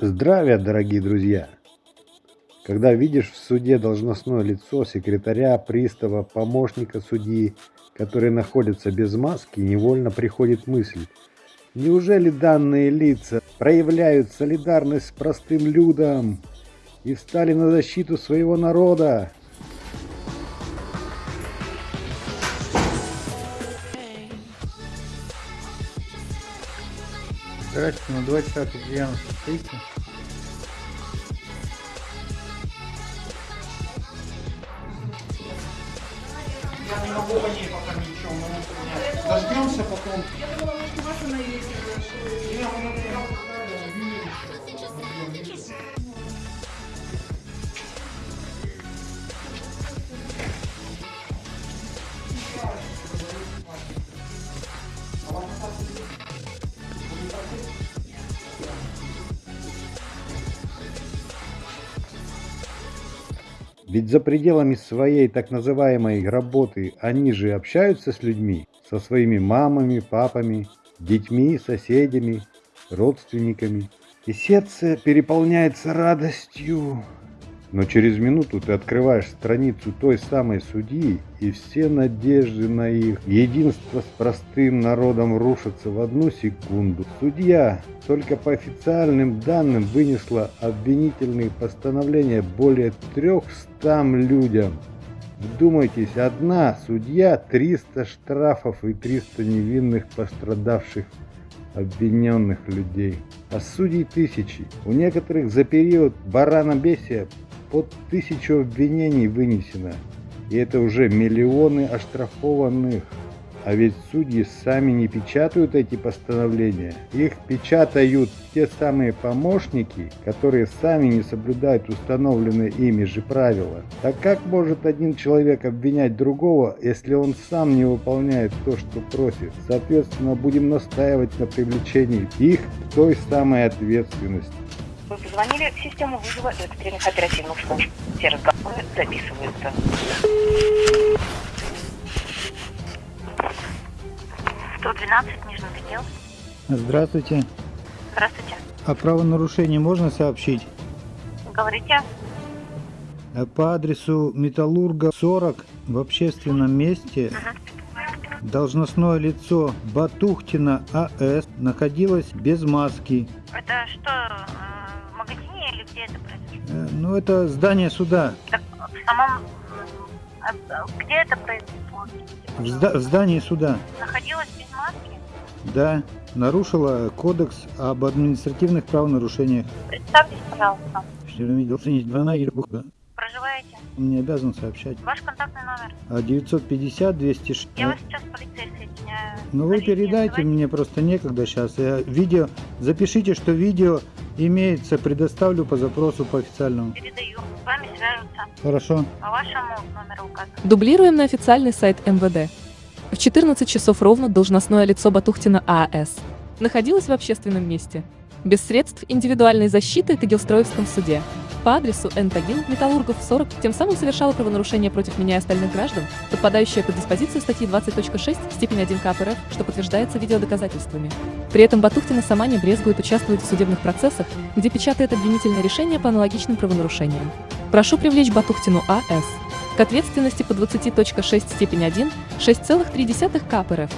Здравия, дорогие друзья! Когда видишь в суде должностное лицо секретаря, пристава, помощника судьи, которые находятся без маски, невольно приходит мысль, неужели данные лица проявляют солидарность с простым людом и встали на защиту своего народа? Здравствуйте, на 20 Ульяна состоите? Я не могу по ней пока ничего, но дождемся потом. Я думала, может, вас она есть. Не, мы Ведь за пределами своей так называемой работы они же общаются с людьми, со своими мамами, папами, детьми, соседями, родственниками. И сердце переполняется радостью. Но через минуту ты открываешь страницу той самой судьи, и все надежды на их единство с простым народом рушатся в одну секунду. Судья только по официальным данным вынесла обвинительные постановления более 300 людям. Вдумайтесь, одна судья, 300 штрафов и 300 невинных пострадавших обвиненных людей. А судей тысячи. У некоторых за период баранобесия под тысячу обвинений вынесено. И это уже миллионы оштрафованных. А ведь судьи сами не печатают эти постановления. Их печатают те самые помощники, которые сами не соблюдают установленные ими же правила. Так как может один человек обвинять другого, если он сам не выполняет то, что просит? Соответственно, будем настаивать на привлечении их к той самой ответственности. Вы позвонили в систему вызова экстренных оперативных служб. Все разговоры записываются. Сто двенадцать, Нижний Тагил. Здравствуйте. Здравствуйте. О правонарушении можно сообщить? Говорите? Э, По адресу Металлурга 40 в общественном месте должностное лицо Батухтина АС находилось без маски. Это что, где это произошло? Э, Ну, это здание суда. Так, в самом... э, Где это произошло? В, зда- в здании суда. Находилась без маски? Да, нарушила кодекс об административных правонарушениях. Представьтесь, пожалуйста. Проживаете? Он не обязан сообщать. Ваш контактный номер? А 950 206. Я вас сейчас соединяю. Ну вы передайте, мне просто некогда сейчас. Я видео, запишите, что видео имеется, предоставлю по запросу по официальному. Передаю. С вами свяжутся. Хорошо. По вашему номеру указан. Дублируем на официальный сайт МВД. В 14 часов ровно должностное лицо Батухтина ААС находилось в общественном месте. Без средств индивидуальной защиты в Тагилстроевском суде. По адресу Н. Тагил, Металлургов 40, тем самым совершало правонарушение против меня и остальных граждан, подпадающее под диспозицию статьи 20.6, степень 1 КП что подтверждается видеодоказательствами. При этом Батухтина сама не брезгует участвовать в судебных процессах, где печатает обвинительные решения по аналогичным правонарушениям. Прошу привлечь Батухтину А.С. к ответственности по 20.6 степень 1, 6,3 КП.